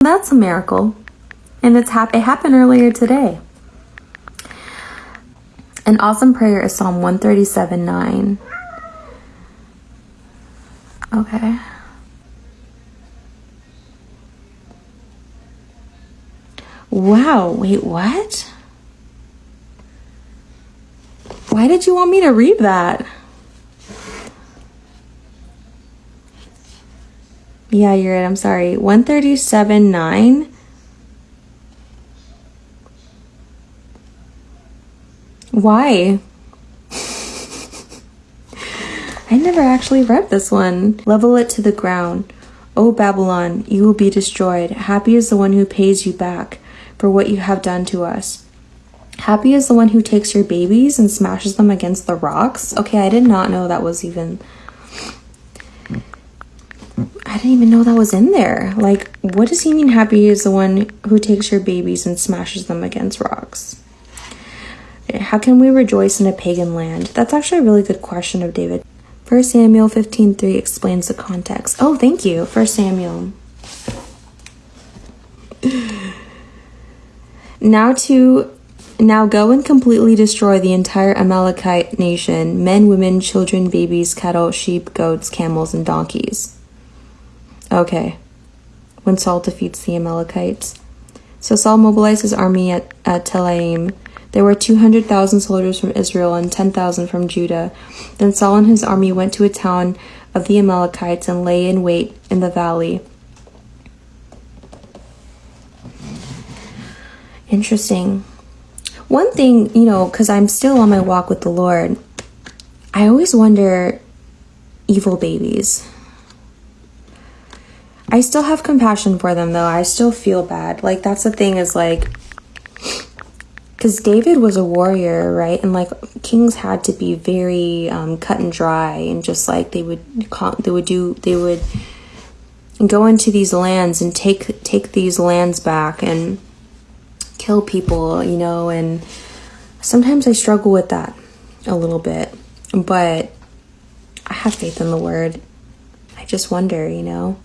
That's a miracle. And it's hap- it happened earlier today. An awesome prayer is Psalm 137 9. Okay. Wow, wait, what? Why did you want me to read that? Yeah, you're right. I'm sorry. 137 9. Why? I never actually read this one. Level it to the ground. O Babylon, you will be destroyed. Happy is the one who pays you back for what you have done to us. Happy is the one who takes your babies and smashes them against the rocks. Okay, I did not know that was even. I didn't even know that was in there. Like, what does he mean happy is the one who takes your babies and smashes them against rocks? Eh, how can we rejoice in a pagan land? That's actually a really good question of David. 1 Samuel 15:3 explains the context. Oh, thank you. 1 Samuel. Now to now go and completely destroy the entire Amalekite nation, men, women, children, babies, cattle, sheep, goats, camels, and donkeys. Okay. When Saul defeats the Amalekites. So Saul mobilized his army at, at Telaim. There were 200,000 soldiers from Israel and 10,000 from Judah. Then Saul and his army went to a town of the Amalekites and lay in wait in the valley. Interesting. One thing, you know, because I'm still on my walk with the Lord, I always wonder evil babies. I still have compassion for them, though. I still feel bad. Like, that's the thing is like, because David was a warrior, right? And like kings had to be very um, cut and dry, and just like they would, they would do, they would go into these lands and take take these lands back and kill people, you know, and sometimes I struggle with that a little bit, but I have faith in the word. I just wonder, you know,